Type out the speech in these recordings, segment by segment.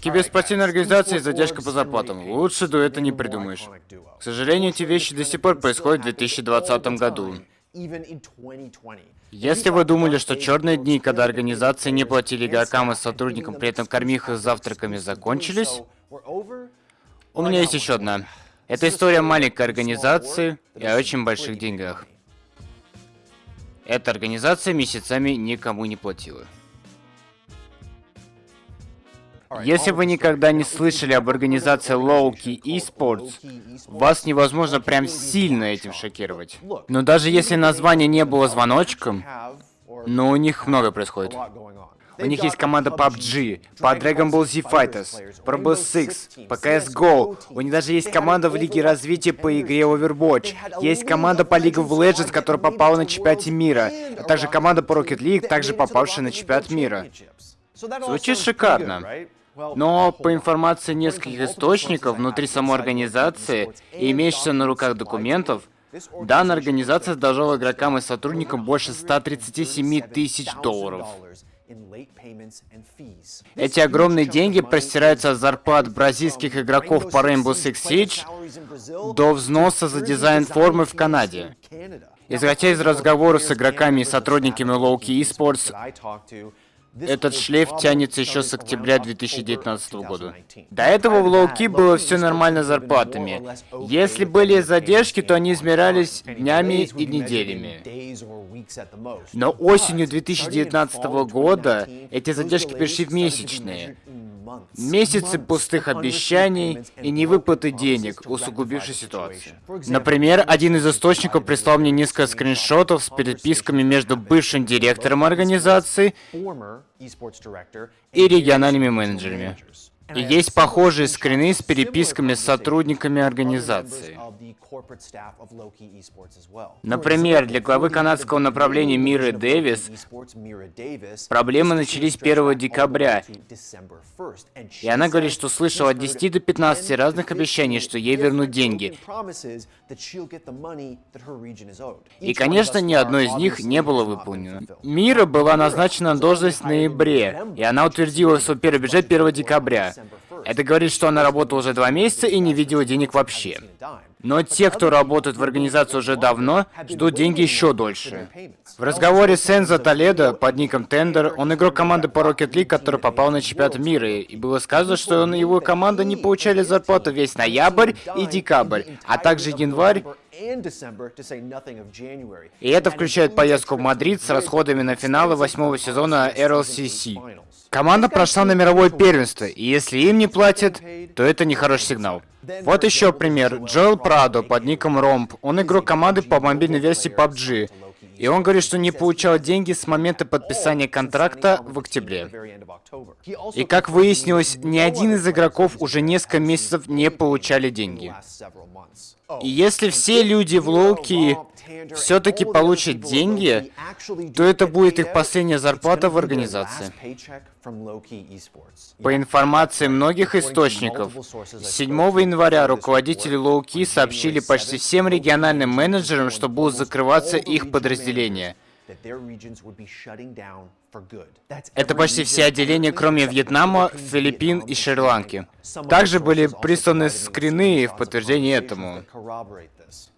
Киберспортивная организация и задержка по зарплатам. Лучше до это не придумаешь. К сожалению, эти вещи до сих пор происходят в 2020 году. Если вы думали, что черные дни, когда организации не платили игрокам и сотрудникам, при этом кормих их завтраками, закончились, у меня есть еще одна. Это история маленькой организации и о очень больших деньгах. Эта организация месяцами никому не платила. Если вы никогда не слышали об организации Lowkey Esports, вас невозможно прям сильно этим шокировать. Но даже если название не было звоночком, но у них много происходит. У них есть команда PUBG, по Dragon Ball Z Fighters, по Rainbow Six, по CSGO. У них даже есть команда в Лиге Развития по игре Overwatch. Есть команда по League of Legends, которая попала на чемпионате мира. А также команда по Rocket League, также попавшая на чемпионат мира. Звучит шикарно. Но по информации нескольких источников внутри самой организации и имеющихся на руках документов, данная организация задолжала игрокам и сотрудникам больше 137 тысяч долларов. Эти огромные деньги простираются от зарплат бразильских игроков по Rainbow Six Siege до взноса за дизайн формы в Канаде. Исходя из разговоров с игроками и сотрудниками Lowkey Esports, этот шлейф тянется еще с октября 2019 года. До этого в Лоуки было все нормально с зарплатами. Если были задержки, то они измерялись днями и неделями. Но осенью 2019 года эти задержки перешли в месячные. Месяцы пустых обещаний и невыплаты денег, усугубившей ситуацию. Например, один из источников прислал мне несколько скриншотов с переписками между бывшим директором организации и региональными менеджерами. И есть похожие скрины с переписками с сотрудниками организации. Например, для главы канадского направления Миры Дэвис проблемы начались 1 декабря, и она говорит, что слышала от 10 до 15 разных обещаний, что ей вернут деньги. И, конечно, ни одно из них не было выполнено. Мира была назначена на должность в ноябре, и она утвердила свой первый бюджет 1 декабря. Это говорит, что она работала уже два месяца и не видела денег вообще. Но те, кто работает в организации уже давно, ждут деньги еще дольше. В разговоре с Энзо Толедо под ником Тендер, он игрок команды по Rocket League, который попал на чемпионат мира, и было сказано, что он и его команда не получали зарплату весь ноябрь и декабрь, а также январь и это включает поездку в Мадрид с расходами на финалы восьмого сезона RLCS. Команда прошла на мировое первенство, и если им не платят, то это не хороший сигнал. Вот еще пример. Джоэл Прадо под ником Ромп. Он игрок команды по мобильной версии PUBG. И он говорит, что не получал деньги с момента подписания контракта в октябре. И как выяснилось, ни один из игроков уже несколько месяцев не получали деньги. И если все люди в Лоуки все-таки получат деньги, то это будет их последняя зарплата в организации. По информации многих источников, 7 января руководители Лоуки сообщили почти всем региональным менеджерам, что будут закрываться их подразделения. Это почти все отделения, кроме Вьетнама, Филиппин и Шри-Ланки. Также были присланы скрины в подтверждение этому.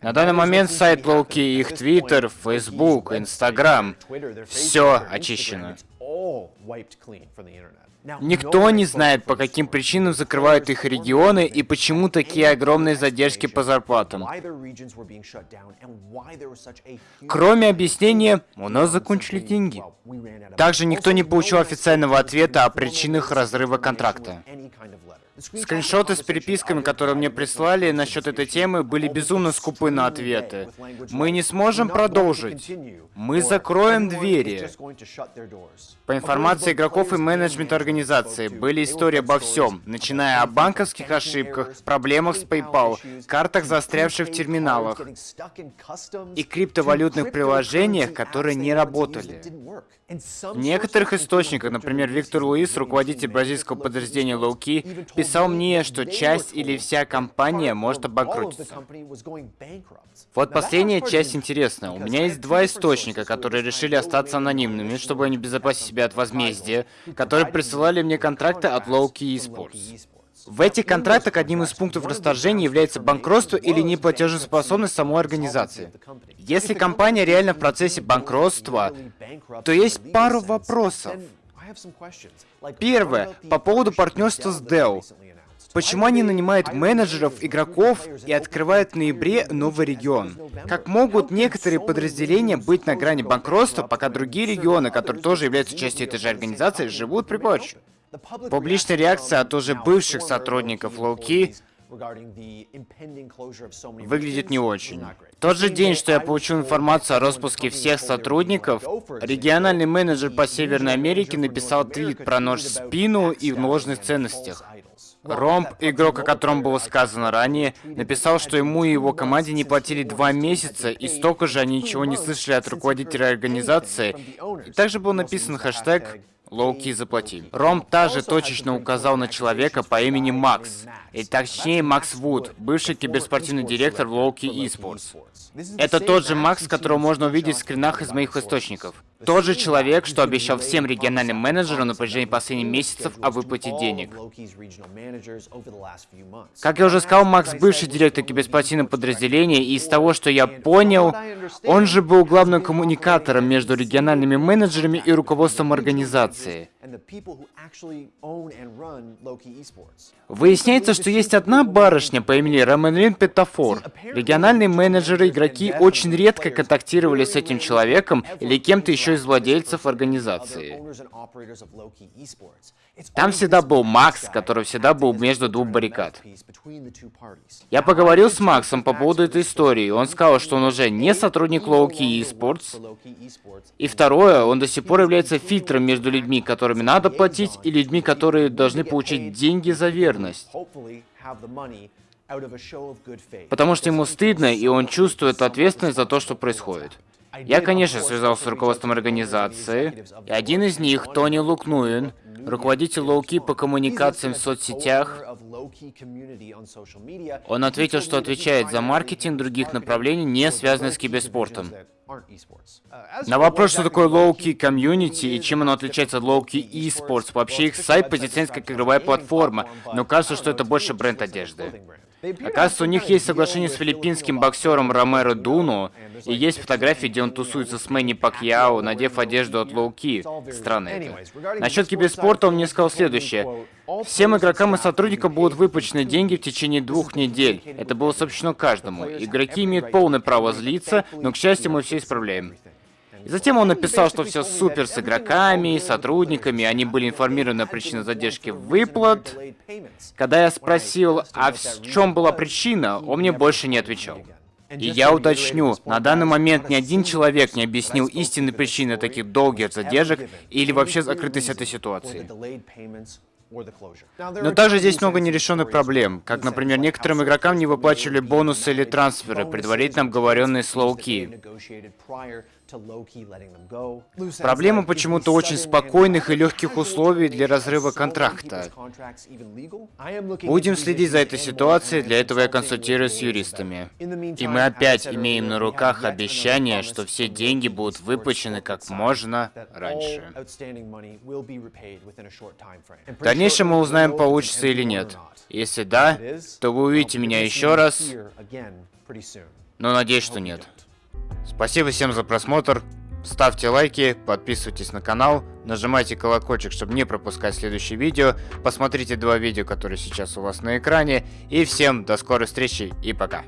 На данный момент сайт Лоуки, их Твиттер, Фейсбук, Инстаграм, все очищено. Никто не знает, по каким причинам закрывают их регионы и почему такие огромные задержки по зарплатам. Кроме объяснения, у нас закончили деньги. Также никто не получил официального ответа о причинах разрыва контракта. Скриншоты с переписками, которые мне прислали насчет этой темы, были безумно скупы на ответы. Мы не сможем продолжить. Мы закроем двери. По информации игроков и менеджмента организации, были истории обо всем, начиная о банковских ошибках, проблемах с PayPal, картах, застрявших в терминалах, и криптовалютных приложениях, которые не работали. В некоторых источниках, например, Виктор Луис, руководитель бразильского подразделения Lowkey, писал мне, что часть или вся компания может обанкротиться. Вот последняя часть интересная. У меня есть два источника, которые решили остаться анонимными, чтобы они безопасить себя от возмездия, которые присылали мне контракты от Low-Key Esports. В этих контрактах одним из пунктов расторжения является банкротство или неплатежеспособность самой организации. Если компания реально в процессе банкротства, то есть пару вопросов. Первое, по поводу партнерства с Dell. Почему они нанимают менеджеров, игроков и открывают в ноябре новый регион? Как могут некоторые подразделения быть на грани банкротства, пока другие регионы, которые тоже являются частью этой же организации, живут при помощи? Публичная реакция от уже бывших сотрудников Лоуки выглядит не очень. В тот же день, что я получил информацию о распуске всех сотрудников, региональный менеджер по Северной Америке написал твит про нож в спину и в ложных ценностях. Ромб, игрок, о котором было сказано ранее, написал, что ему и его команде не платили два месяца, и столько же они ничего не слышали от руководителя организации. И также был написан хэштег Лоуки заплати. Ром также точечно указал на человека по имени Макс, и точнее Макс Вуд, бывший киберспортивный директор в Лоуки Esports. Это тот же Макс, которого можно увидеть в скринах из моих источников. Тот же человек, что обещал всем региональным менеджерам на протяжении последних месяцев о выплате денег. Как я уже сказал, Макс бывший директор киберспортивного подразделения, и из того, что я понял, он же был главным коммуникатором между региональными менеджерами и руководством организации. Выясняется, что есть одна барышня по имени Романрин Петафор. Региональные менеджеры, игроки очень редко контактировали с этим человеком или кем-то еще из владельцев организации. Там всегда был Макс, который всегда был между двух баррикад. Я поговорил с Максом по поводу этой истории. Он сказал, что он уже не сотрудник Low-Key Esports. И второе, он до сих пор является фильтром между людьми, которыми надо платить, и людьми, которые должны получить деньги за верность. Потому что ему стыдно, и он чувствует ответственность за то, что происходит. Я, конечно, связался с руководством организации, и один из них, Тони Лукнуин, руководитель Лоуки по коммуникациям в соцсетях, он ответил, что отвечает за маркетинг других направлений, не связанных с киберспортом. На вопрос, что такое Low-Key Community и чем оно отличается от Low-Key Esports, вообще их сайт позиционируется как игровая платформа, но кажется, что это больше бренд одежды. Оказывается, у них есть соглашение с филиппинским боксером Ромеро Дуну, и есть фотографии, где он тусуется с Мэнни Пакьяо, надев одежду от Лоуки. Странно это. Насчет киберспорта он мне сказал следующее. Всем игрокам и сотрудникам будут выплачены деньги в течение двух недель. Это было сообщено каждому. Игроки имеют полное право злиться, но, к счастью, мы все исправляем. И затем он написал, что все супер с игроками, сотрудниками, они были информированы о причине задержки выплат. Когда я спросил, а в чем была причина, он мне больше не отвечал. И я уточню, на данный момент ни один человек не объяснил истинной причины таких долгих задержек или вообще закрытость этой ситуации. Но также здесь много нерешенных проблем, как, например, некоторым игрокам не выплачивали бонусы или трансферы, предварительно обговоренные с Lowkey. Проблема почему-то очень спокойных и легких условий для разрыва контракта. Будем следить за этой ситуацией, для этого я консультируюсь с юристами. И мы опять имеем на руках обещание, что все деньги будут выплачены как можно раньше. В дальнейшем мы узнаем, получится или нет. Если да, то вы увидите меня еще раз, но надеюсь, что нет. Спасибо всем за просмотр. Ставьте лайки, подписывайтесь на канал, нажимайте колокольчик, чтобы не пропускать следующие видео. Посмотрите два видео, которые сейчас у вас на экране. И всем до скорой встречи и пока.